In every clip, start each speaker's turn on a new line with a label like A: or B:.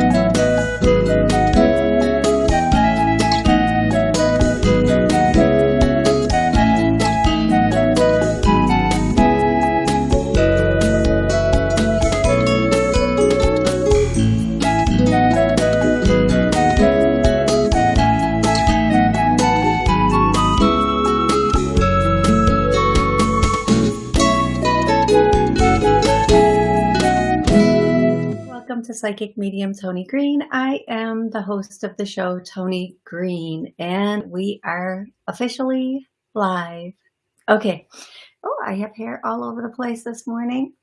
A: to Psychic Medium Tony Green. I am the host of the show, Tony Green, and we are officially live. Okay. Oh, I have hair all over the place this morning.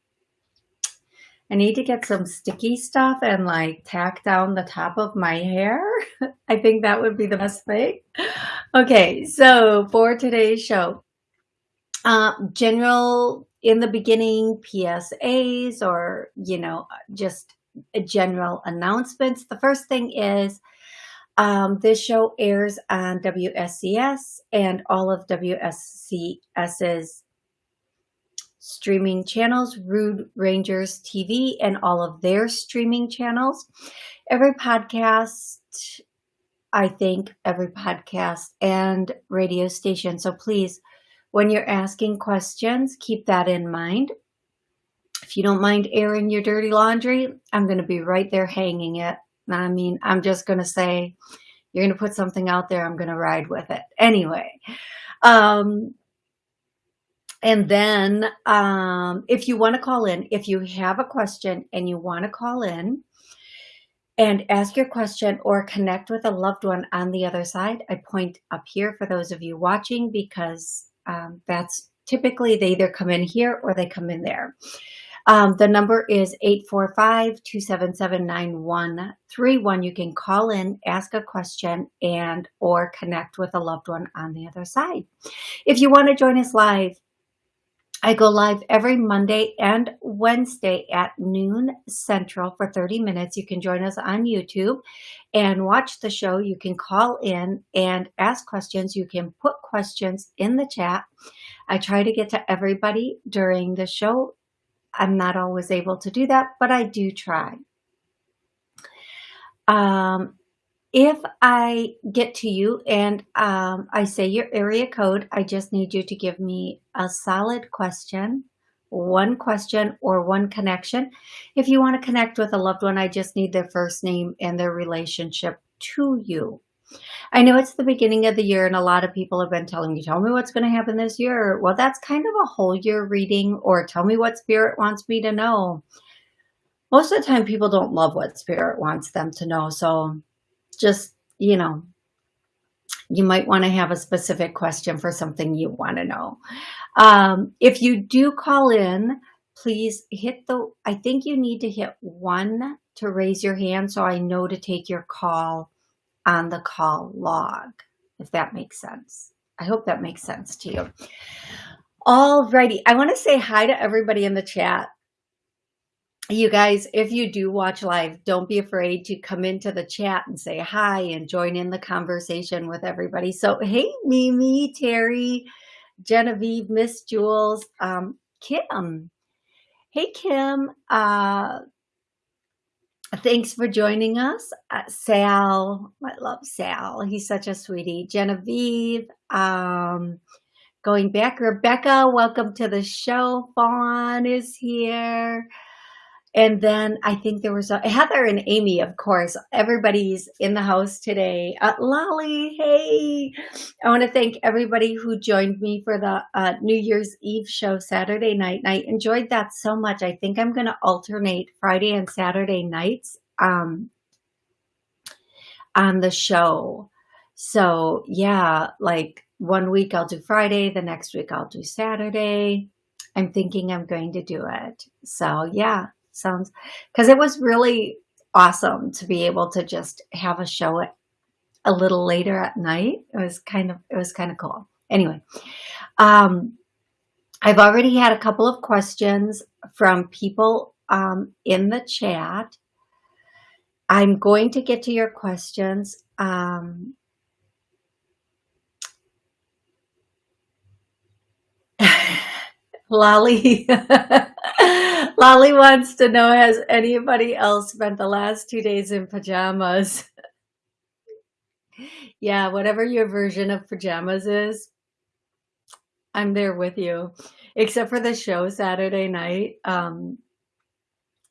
A: I need to get some sticky stuff and like tack down the top of my hair. I think that would be the best thing. Okay, so for today's show, uh, general in the beginning PSAs or, you know, just general announcements. The first thing is um, this show airs on WSCS and all of WSCS's streaming channels, Rude Rangers TV and all of their streaming channels. Every podcast, I think every podcast and radio station. So please, when you're asking questions, keep that in mind. If you don't mind airing your dirty laundry, I'm going to be right there hanging it. I mean, I'm just going to say, you're going to put something out there, I'm going to ride with it. Anyway, um, and then um, if you want to call in, if you have a question and you want to call in and ask your question or connect with a loved one on the other side, I point up here for those of you watching because um, that's typically they either come in here or they come in there. Um, the number is 845-277-9131. You can call in, ask a question, and or connect with a loved one on the other side. If you want to join us live, I go live every Monday and Wednesday at noon central for 30 minutes. You can join us on YouTube and watch the show. You can call in and ask questions. You can put questions in the chat. I try to get to everybody during the show I'm not always able to do that, but I do try. Um, if I get to you and um, I say your area code, I just need you to give me a solid question, one question or one connection. If you want to connect with a loved one, I just need their first name and their relationship to you. I know it's the beginning of the year and a lot of people have been telling me, tell me what's going to happen this year. Well, that's kind of a whole year reading or tell me what spirit wants me to know. Most of the time people don't love what spirit wants them to know. So just, you know, you might want to have a specific question for something you want to know. Um, if you do call in, please hit the, I think you need to hit one to raise your hand so I know to take your call on the call log, if that makes sense. I hope that makes sense to you. Alrighty, I want to say hi to everybody in the chat. You guys, if you do watch live, don't be afraid to come into the chat and say hi and join in the conversation with everybody. So, hey, Mimi, Terry, Genevieve, Miss Jules, um, Kim. Hey, Kim, uh, Thanks for joining us. Uh, Sal, I love Sal. He's such a sweetie. Genevieve, um, going back. Rebecca, welcome to the show. Fawn is here. And then I think there was a, Heather and Amy, of course. Everybody's in the house today. Uh, Lolly, hey! I want to thank everybody who joined me for the uh, New Year's Eve show Saturday night. And I enjoyed that so much. I think I'm going to alternate Friday and Saturday nights um, on the show. So yeah, like one week I'll do Friday, the next week I'll do Saturday. I'm thinking I'm going to do it. So yeah, sounds because it was really awesome to be able to just have a show a little later at night. It was kind of it was kind of cool. Anyway, um, I've already had a couple of questions from people um, in the chat. I'm going to get to your questions. Um, Lolly, Lolly wants to know, has anybody else spent the last two days in pajamas? yeah, whatever your version of pajamas is, I'm there with you. Except for the show Saturday night. Um,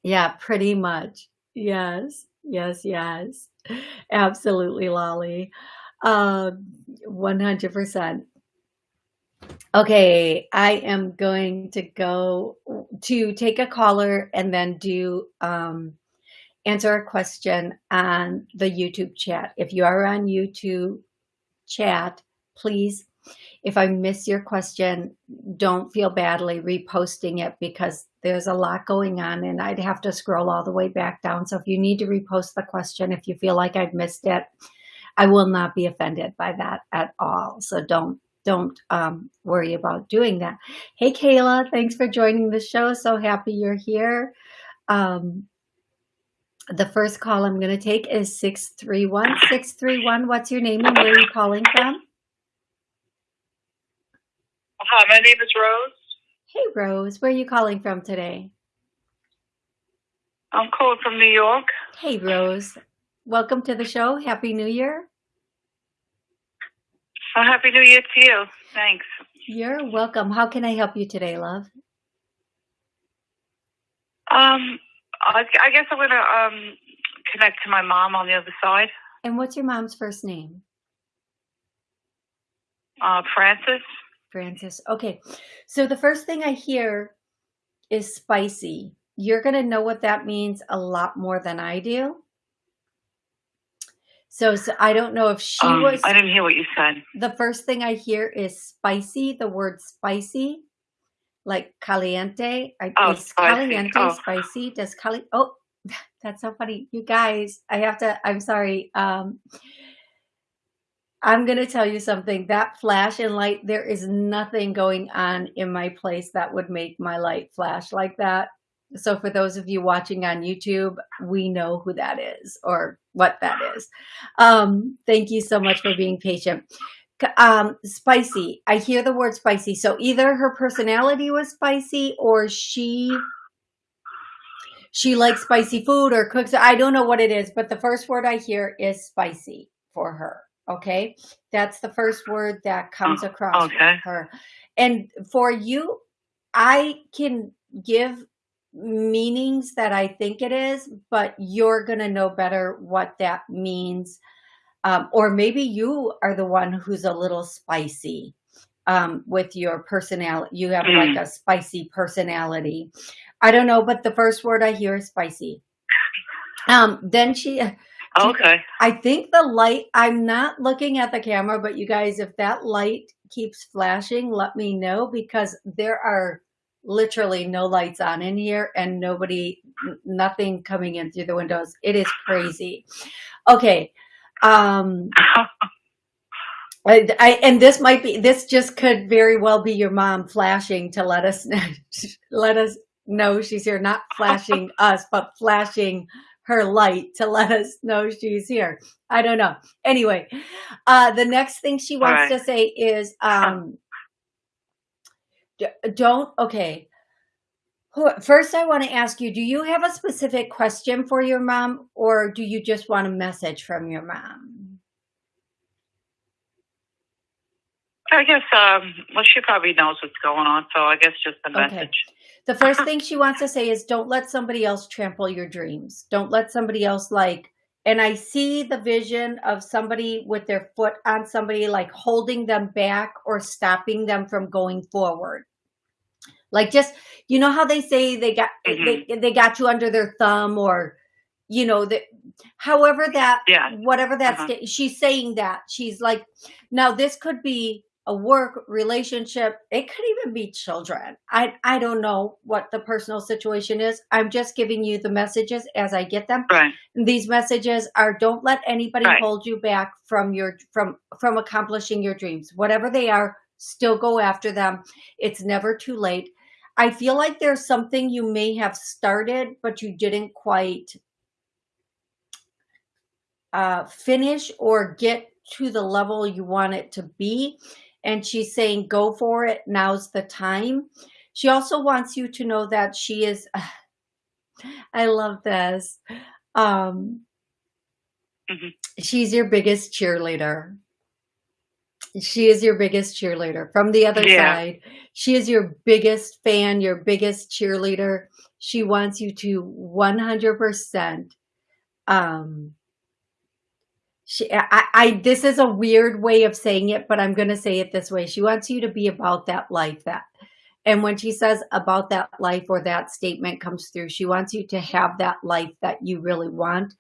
A: yeah, pretty much. Yes, yes, yes. Absolutely, Lolly. Uh, 100%. Okay, I am going to go to take a caller and then do um, answer a question on the YouTube chat. If you are on YouTube chat, please, if I miss your question, don't feel badly reposting it because there's a lot going on and I'd have to scroll all the way back down. So if you need to repost the question, if you feel like I've missed it, I will not be offended by that at all. So don't don't um, worry about doing that. Hey, Kayla, thanks for joining the show. So happy you're here. Um, the first call I'm going to take is 631. 631, what's your name and where are you calling from?
B: Hi, my name is Rose.
A: Hey, Rose, where are you calling from today?
B: I'm calling from New York.
A: Hey, Rose. Welcome to the show. Happy New Year.
B: Well, Happy New Year to you. Thanks.
A: You're welcome. How can I help you today, love?
B: Um, I, I guess I'm going to um, connect to my mom on the other side.
A: And what's your mom's first name?
B: Uh, Francis.
A: Francis. Okay. So the first thing I hear is spicy. You're going to know what that means a lot more than I do. So, so I don't know if she
B: Um,
A: was,
B: I didn't hear what you said.
A: the first thing I hear is spicy, the word spicy, like caliente. I,
B: Oh,
A: is
B: spicy.
A: caliente
B: Oh.
A: spicy? Does cali, oh, that's so funny. You guys, I have to, I'm sorry. Um, I'm going to tell you something. That flash and light, there is nothing going on in my place that would make my light flash like that. So for those of you watching on YouTube, we know who that is or what that is. Um, thank you so much for being patient. Um, spicy. I hear the word spicy. So either her personality was spicy or she she likes spicy food or cooks. I don't know what it is, but the first word I hear is spicy for her. Okay. That's the first word that comes across
B: okay.
A: her. And for you, I can give meanings that I think it is, but you're going to know better what that means. Um, or maybe you are the one who's a little spicy um, with your personality. You have like a spicy personality. I don't know, but the first word I hear is spicy. Um, then she,
B: Okay.
A: I think the light, I'm not looking at the camera, but you guys, if that light keeps flashing, let me know because there are literally no lights on in here and nobody, nothing coming in through the windows. It is crazy. Okay. Um, I, I, and this might be, this just could very well be your mom flashing to let us, let us know she's here, not flashing us, but flashing her light to let us know she's here. I don't know. Anyway, uh, the next thing she wants
B: right.
A: to say is, um, don't, okay. First, I want to ask you, do you have a specific question for your mom or do you just want a message from your mom?
B: I guess, um, well, she probably knows what's going on, so I guess just a
A: Okay.
B: message.
A: The first thing she wants to say is don't let somebody else trample your dreams. Don't let somebody else like, and I see the vision of somebody with their foot on somebody, like holding them back or stopping them from going forward. Like just, you know how they say they got, they, they got you under their thumb or, you know, that however that,
B: Yeah.
A: whatever that,
B: Uh-huh.
A: she's saying that she's like, now this could be a work relationship. It could even be children. I, I don't know what the personal situation is. I'm just giving you the messages as I get them.
B: Right.
A: These messages are don't let anybody
B: Right.
A: hold you back from your, from, from accomplishing your dreams, whatever they are, still go after them. It's never too late. I feel like there's something you may have started, but you didn't quite uh, finish or get to the level you want it to be. And she's saying, go for it. Now's the time. She also wants you to know that she is, I love this. Um,
B: Mhm.
A: she's your biggest cheerleader. She is your biggest cheerleader. From the other
B: Yeah.
A: side, she is your biggest fan, your biggest cheerleader. She wants you to 100% um she I, I this is a weird way of saying it, but I'm going to say it this way. She wants you to be about that life that and when she says about that life or that statement comes through, she wants you to have that life that you really want.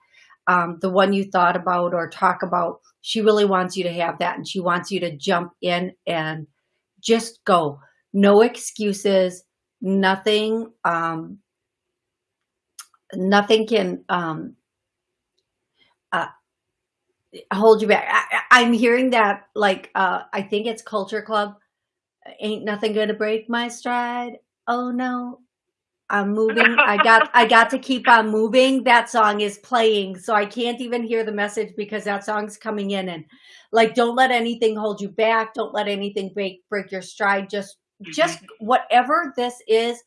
A: Um, the one you thought about or talk about, she really wants you to have that. And she wants you to jump in and just go. No excuses, nothing, um, nothing can, um, uh, hold you back. I, I'm hearing that like, uh, I think it's Culture Club ain't nothing gonna break my stride. Oh no, I'm moving. I got I got to keep on moving. That song is playing, so I can't even hear the message because that song's coming in and like don't let anything hold you back. Don't let anything break break your stride. Just just whatever this is,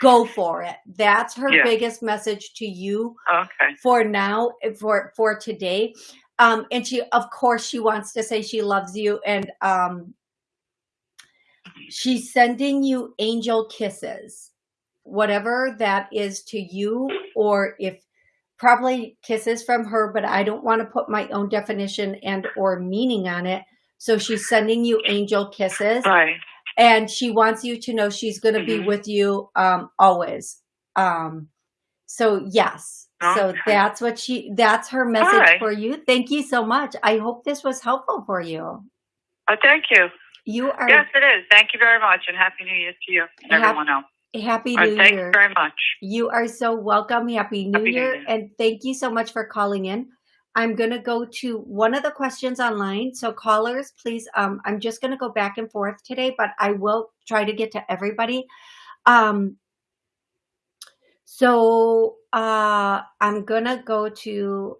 A: go for it. That's her
B: Yeah.
A: biggest message to you
B: Okay.
A: for now for for today um and she of course she wants to say she loves you and um she's sending you angel kisses whatever that is to you or if probably kisses from her but i don't want to put my own definition and or meaning on it so she's sending you angel kisses
B: Right.
A: And she wants you to know she's going to be
B: Mhm.
A: with you um always um so yes so that's what she that's her message
B: right.
A: for you thank you so much i hope this was helpful for you
B: Oh, thank you.
A: you are
B: Yes, it is. Thank you very much, and happy New Year to you and everyone else.
A: happy
B: Uh,
A: new
B: thank
A: year
B: you very much.
A: you are so welcome happy new
B: Happy New
A: year
B: Year.
A: and thank you so much for calling in i'm going to go to one of the questions online so callers please um i'm just going to go back and forth today but i will try to get to everybody um so uh i'm gonna go to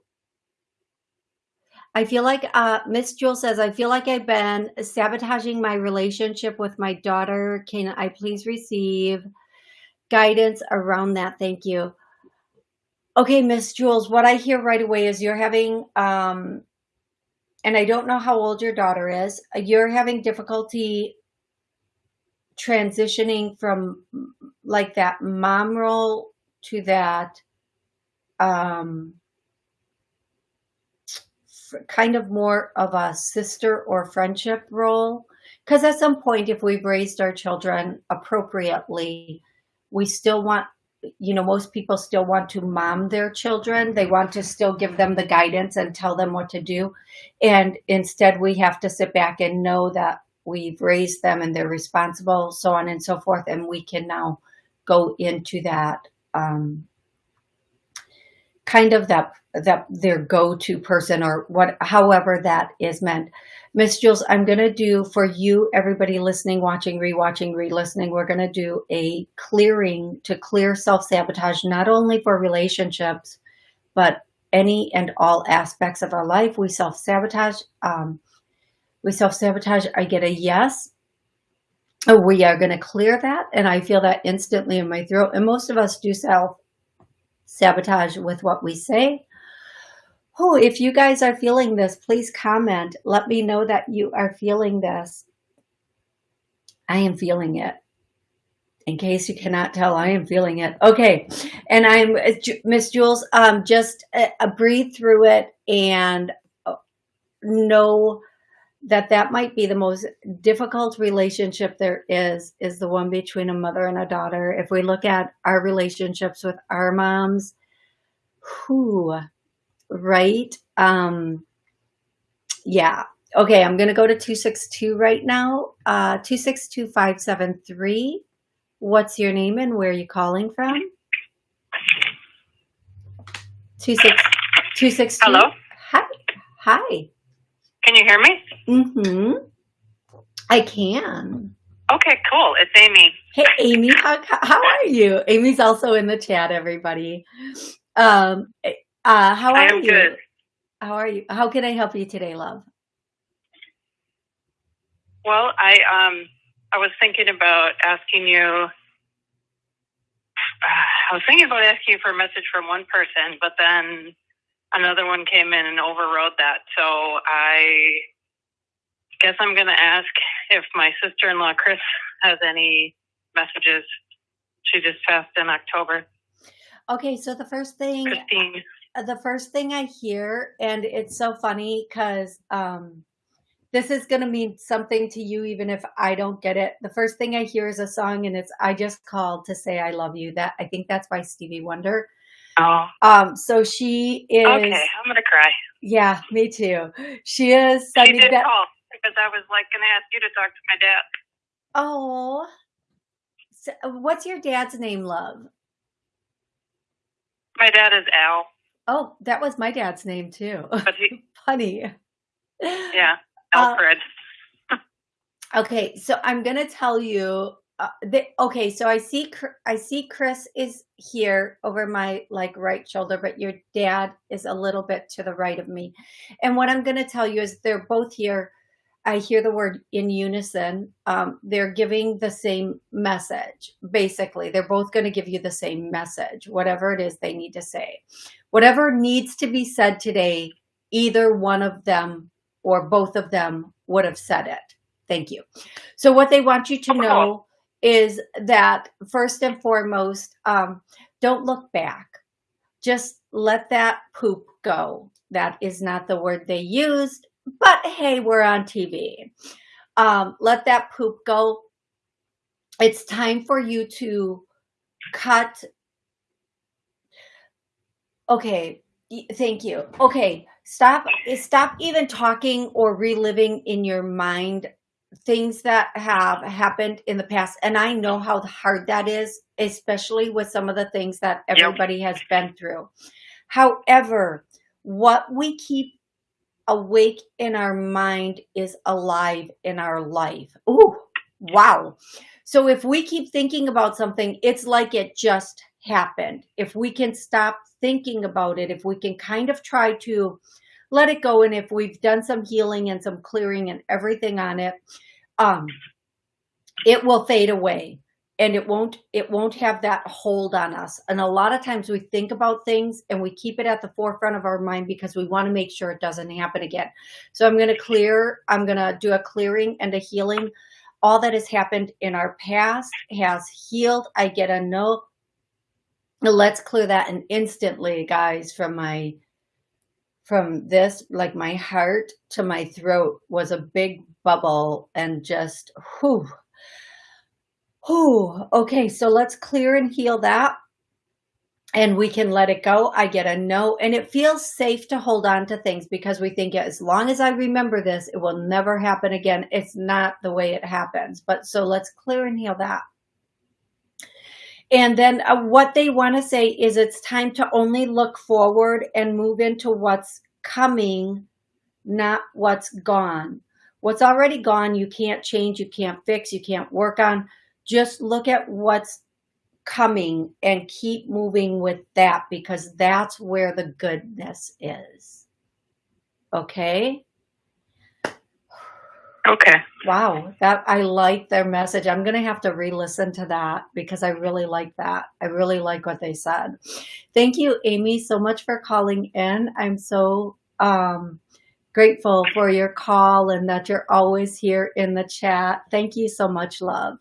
A: I feel like uh Miss Jules says I feel like I've been sabotaging my relationship with my daughter. Can I please receive guidance around that? Thank you. Okay, Miss Jules, what I hear right away is you're having um and I don't know how old your daughter is. You're having difficulty transitioning from like that mom role to that um kind of more of a sister or friendship role because at some point if we've raised our children appropriately we still want you know most people still want to mom their children. They want to still give them the guidance and tell them what to do. And instead we have to sit back and know that we've raised them and they're responsible so on and so forth. And we can now go into that um, kind of that that their go-to person or what however that is meant. Miss jules i'm going to do for you everybody listening watching rewatching re-listening we're going to do a clearing to clear self-sabotage not only for relationships but any and all aspects of our life. We self-sabotage um, we self-sabotage i get a yes. We are going to clear that and i feel that instantly in my throat and most of us do self sabotage with what we say. Oh, if you guys are feeling this, please comment. Let me know that you are feeling this. I am feeling it. In case you cannot tell, I am feeling it. Okay. And I'm uh, Miss Jules, um, just uh, uh, breathe through it and know that that might be the most difficult relationship there is is the one between a mother and a daughter. If we look at our relationships with our moms who right? Um yeah. Okay i'm gonna go to 262 right now. Uh 262573 what's your name and where are you calling from? 26 262
B: Hello?
A: hi hi.
B: Can you hear me?
A: Mm-hmm. I can.
B: Okay, cool. It's Amy.
A: Hey, Amy, how, how are you? Amy's also in the chat, everybody. Um, uh, how are you?
B: Good.
A: How are you? How can I help you today, love?
B: Well, I um I was thinking about asking you. I was thinking about asking you for a message from one person, but then another one came in and overrode that. So I guess I'm going to ask if my sister-in-law Chris has any messages. She just passed in October.
A: Okay, so the first thing
B: Christine.
A: Uh, the first thing I hear, and it's so funny because um, this is going to mean something to you even if I don't get it. The first thing I hear is a song, and it's "I Just Called to Say I Love You." That I think that's by Stevie Wonder.
B: Oh.
A: Um. So she is.
B: Okay, I'm gonna cry.
A: Yeah, me too. She is.
B: She did that, call because I was like gonna ask you to talk to my dad.
A: Oh. So what's your dad's name, love?
B: My dad is Al.
A: Oh, that was my dad's name too.
B: But he,
A: Funny.
B: Yeah, Alfred.
A: Uh, okay, so I'm gonna tell you. Uh, that, okay, so I see I see Chris is here over my like right shoulder, but your dad is a little bit to the right of me. And what I'm gonna tell you is they're both here. I hear the word in unison. Um, they're giving the same message. Basically, they're both going to give you the same message, whatever it is they need to say. Whatever needs to be said today, either one of them or both of them would have said it. Thank you. So what they want you to know is that first and foremost, um, don't look back. Just let that poop go. That is not the word they used but hey, we're on TV. Um, let that poop go. It's time for you to cut. Okay, thank you. Okay, stop. Stop even talking or reliving in your mind things that have happened in the past. And I know how hard that is, especially with some of the things that everybody yep. has been through. However, what we keep awake in our mind is alive in our life. Ooh, wow. So if we keep thinking about something, it's like it just happened. If we can stop thinking about it, if we can kind of try to let it go, and if we've done some healing and some clearing and everything on it, um, it will fade away and it won't it won't have that hold on us. And a lot of times we think about things and we keep it at the forefront of our mind because we want to make sure it doesn't happen again. So i'm going to clear i'm going to do a clearing and a healing. All that has happened in our past has healed. I get a no let's clear that and instantly guys from my from this like my heart to my throat was a big bubble and just whew Oh, okay. So let's clear and heal that. And we can let it go. I get a no. And it feels safe to hold on to things because we think as long as I remember this, it will never happen again. It's not the way it happens. But so let's clear and heal that. And then uh, what they want to say is it's time to only look forward and move into what's coming, not what's gone. What's already gone, you can't change, you can't fix, you can't work on just look at what's coming and keep moving with that because that's where the goodness is. Okay?
B: Okay.
A: Wow, that I like their message. I'm going to have to re-listen to that because I really like that. I really like what they said. Thank you, Amy, so much for calling in. I'm so um, grateful for your call and that you're always here in the chat. Thank you so much, love.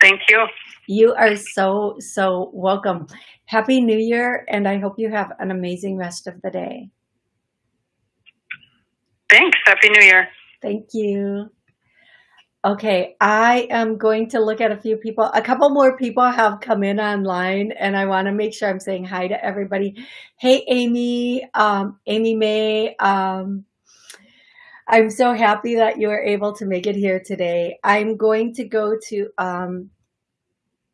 B: Thank you.
A: You are so, so welcome. Happy New Year, and I hope you have an amazing rest of the day.
B: Thanks. Happy New Year.
A: Thank you. Okay, I am going to look at a few people. A couple more people have come in online, and I want to make sure I'm saying hi to everybody. Hey, Amy, um, Amy May. Um, I'm so happy that you were able to make it here today. I'm going to go to um,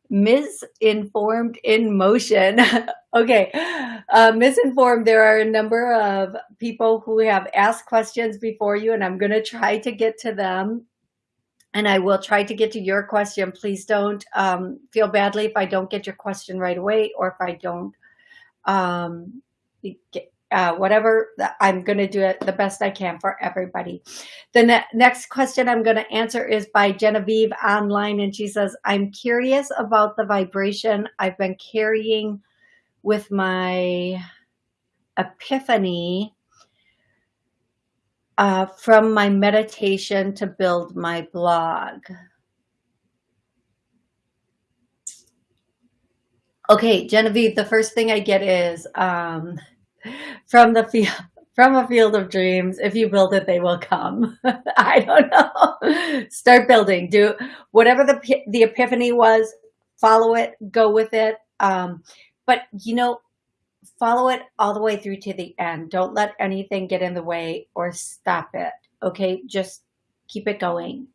A: misinformed in motion. okay, uh, misinformed. There are a number of people who have asked questions before you, and I'm going to try to get to them. And I will try to get to your question. Please don't um, feel badly if I don't get your question right away or if I don't um, get, uh, whatever I'm going to do it the best I can for everybody. The ne next question I'm going to answer is by Genevieve online. And she says, I'm curious about the vibration I've been carrying with my epiphany uh, from my meditation to build my blog. Okay, Genevieve, the first thing I get is um, from the field from a field of dreams. If you build it, they will come. I don't know. Start building. Do whatever the the epiphany was. Follow it. Go with it. Um, but you know, follow it all the way through to the end. Don't let anything get in the way or stop it. Okay, just keep it going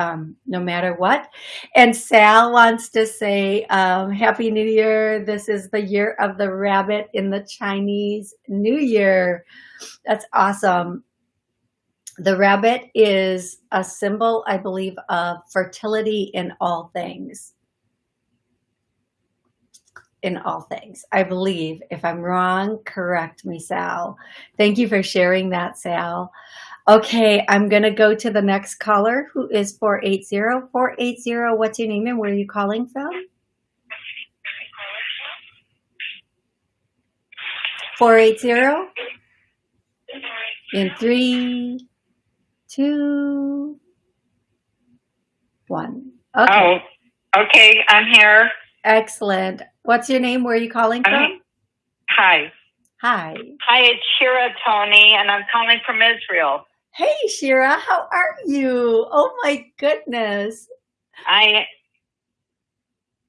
A: um, no matter what. And Sal wants to say, um, Happy New Year. This is the year of the rabbit in the Chinese New Year. That's awesome. The rabbit is a symbol, I believe, of fertility in all things. In all things, I believe. If I'm wrong, correct me, Sal. Thank you for sharing that, Sal. Okay, I'm going to go to the next caller who is 480. 480, what's your name and where are you calling from? 480. In three, two, one.
C: Okay. Oh, okay, I'm here.
A: Excellent. What's your name? Where are you calling from?
C: Hi.
A: Hi.
C: Hi, it's Shira Tony, and I'm calling from Israel.
A: Hey, Shira, how are you? Oh my goodness.
C: I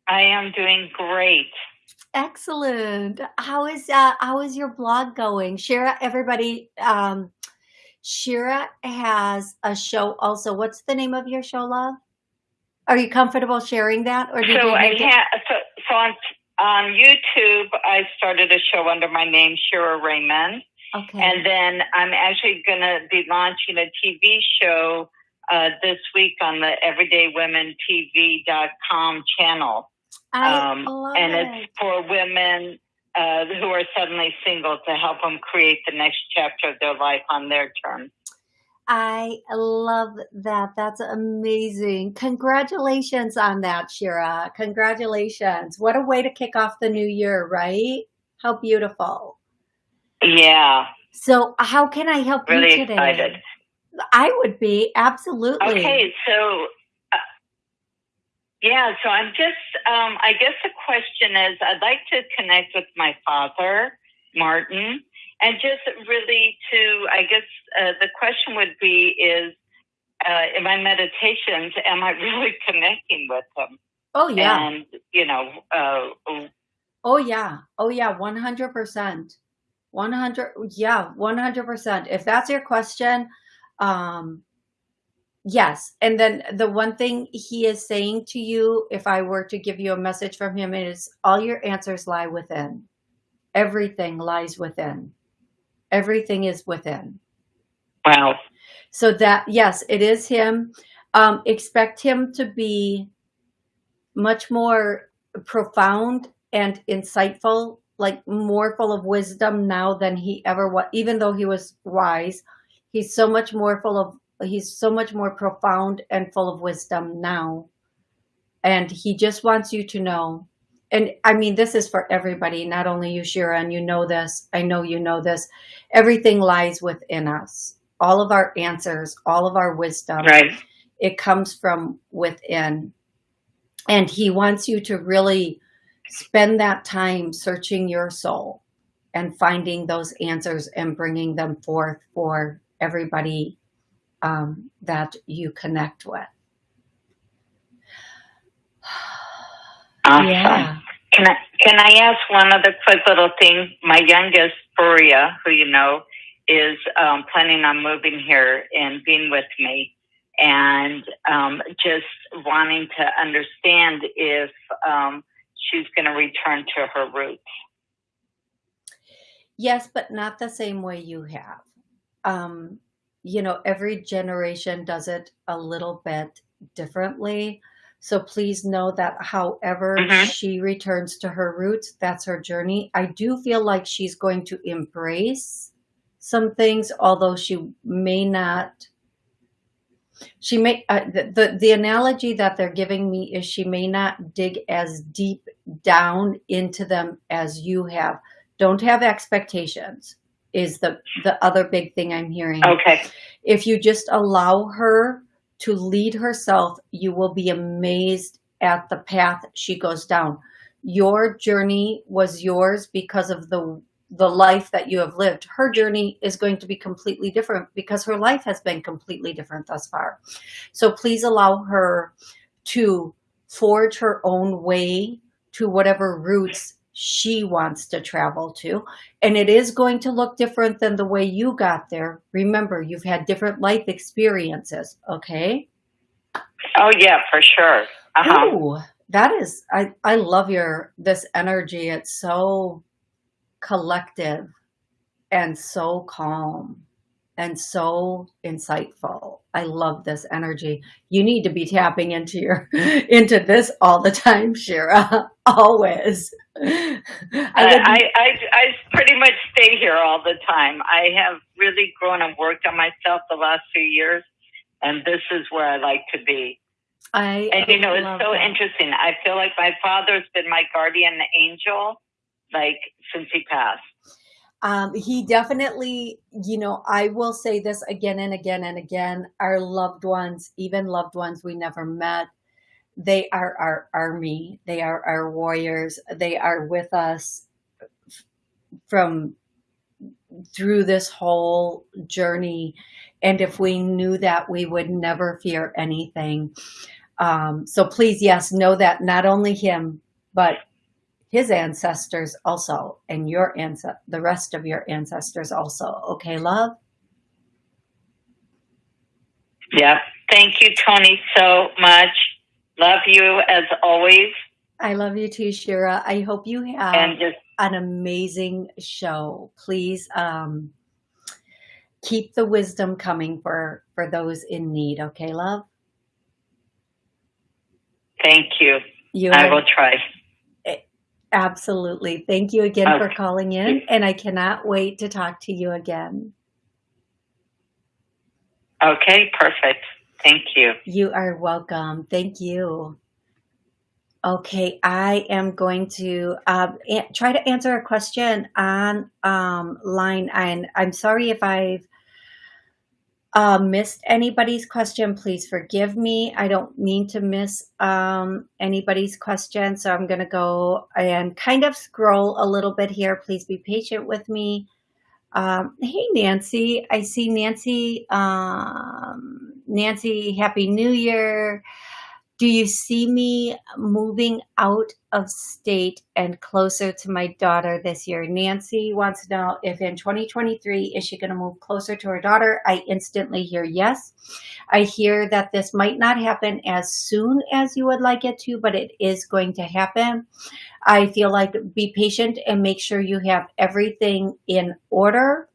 C: I am doing great.
A: Excellent. How is uh how is your blog going? Shira, everybody um Shira has a show also. What's the name of your show, love? Are you comfortable sharing that
C: or so I ha- so, so on on YouTube I started a show under my name Shira Raymond Okay. And then I'm actually going to be launching a TV show uh, this week on the EverydayWomenTV.com channel.
A: I um, love
C: and
A: it.
C: it's for women uh, who are suddenly single to help them create the next chapter of their life on their terms.
A: I love that. That's amazing. Congratulations on that, Shira. Congratulations. What a way to kick off the new year, right? How beautiful.
C: Yeah.
A: So how can I help
C: really
A: you today?
C: Excited.
A: I would be absolutely.
C: Okay, so uh, yeah, so I'm just. Um, I guess the question is, I'd like to connect with my father, Martin, and just really to. I guess uh, the question would be is. Uh, in my meditations, am I really connecting with him?
A: Oh yeah,
C: and you know, uh,
A: oh yeah, oh yeah, one hundred percent. 100 yeah 100% if that's your question um yes. And then the one thing he is saying to you if i were to give you a message from him is all your answers lie within. Everything lies within. Everything is within.
C: Wow.
A: So that yes it is him. Um expect him to be much more profound and insightful like more full of wisdom now than he ever was even though he was wise he's so much more full of he's so much more profound and full of wisdom now. And he just wants you to know and I mean this is for everybody not only you Shira and you know this I know you know this everything lies within us. All of our answers all of our wisdom
C: right.
A: it comes from within. And he wants you to really spend that time searching your soul and finding those answers and bringing them forth for everybody um, that you connect with.
C: Awesome. Yeah. Can I can I ask one other quick little thing? My youngest, Furia, who you know, is um, planning on moving here and being with me, and um, just wanting to understand if um, she's going to return to her roots.
A: Yes, but not the same way you have. Um, you know, every generation does it a little bit differently. So please know that however
C: Mhm.
A: she returns to her roots, that's her journey. I do feel like she's going to embrace some things, although she may not. She may uh, the, the the analogy that they're giving me is she may not dig as deep down into them as you have. Don't have expectations is the the other big thing I'm hearing.
C: Okay.
A: If you just allow her to lead herself, you will be amazed at the path she goes down. Your journey was yours because of the the life that you have lived. Her journey is going to be completely different because her life has been completely different thus far. So please allow her to forge her own way to whatever routes she wants to travel to. And it is going to look different than the way you got there. Remember, you've had different life experiences, okay?
C: Oh yeah, for sure. Uh-huh.
A: Ooh, that is, I, I love your, this energy. It's so collective and so calm and so insightful. I love this energy. You need to be tapping into your into this all the time, Shira. Always.
C: I, I, I, I pretty much stay here all the time. I have really grown and worked on myself the last few years, and this is where I like to be.
A: I
C: and you know, it's so
A: that.
C: interesting. I feel like my father's been my guardian angel, like since he passed.
A: Um, he definitely, you know, I will say this again and again and again. Our loved ones, even loved ones we never met, they are our army. They are our warriors. They are with us from through this whole journey. And if we knew that, we would never fear anything. Um, so please, yes, know that not only him, but his ancestors also, and your ancest the rest of your ancestors also. Okay, love?
C: Yeah. Thank you, Tony, so much. Love you as always.
A: I love you too, Shira. I hope you have
C: just,
A: an amazing show. Please um, keep the wisdom coming for, for those in need. Okay, love?
C: Thank you.
A: you
C: I will try.
A: Absolutely. Thank you again for calling in, and I cannot wait to talk to you again.
C: Okay, perfect. Thank you.
A: You are welcome. Thank you. Okay, I am going to a- try to answer a question on um, line. And I'm sorry if I've uh, missed anybody's question. Please forgive me. I don't mean to miss um, anybody's question. So I'm going to go and kind of scroll a little bit here. Please be patient with me. Um, hey, Nancy. I see Nancy. Um, Nancy, Happy New Year. Do you see me moving out of state and closer to my daughter this year? Nancy wants to know if in 2023, is she going to move closer to her daughter? I instantly hear yes. I hear that this might not happen as soon as you would like it to, but it is going to happen. I feel like be patient and make sure you have everything in order,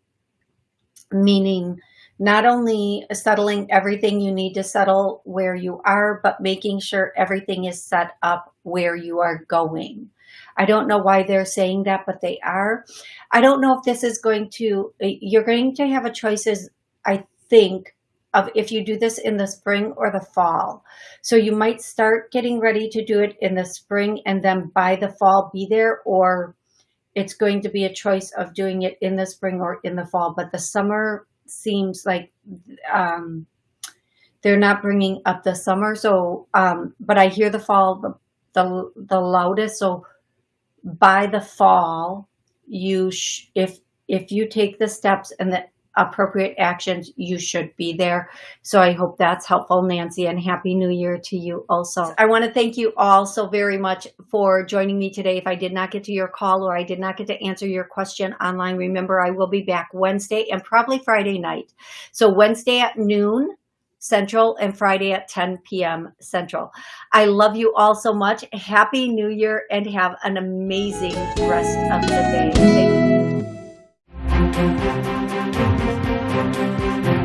A: meaning not only settling everything you need to settle where you are, but making sure everything is set up where you are going. I don't know why they're saying that, but they are. I don't know if this is going to, you're going to have a choices, I think, of if you do this in the spring or the fall. So you might start getting ready to do it in the spring and then by the fall be there, or it's going to be a choice of doing it in the spring or in the fall. But the summer seems like um, they're not bringing up the summer. So, um, but I hear the fall the, the, the loudest. So by the fall, you if if you take the steps and the appropriate actions, you should be there. So I hope that's helpful, Nancy, and Happy New Year to you also. I want to thank you all so very much for joining me today. If I did not get to your call or I did not get to answer your question online, remember I will be back Wednesday and probably Friday night. So Wednesday at noon Central and Friday at 10 p.m. Central. I love you all so much. Happy New Year and have an amazing rest of the day. Thank you. Thank you.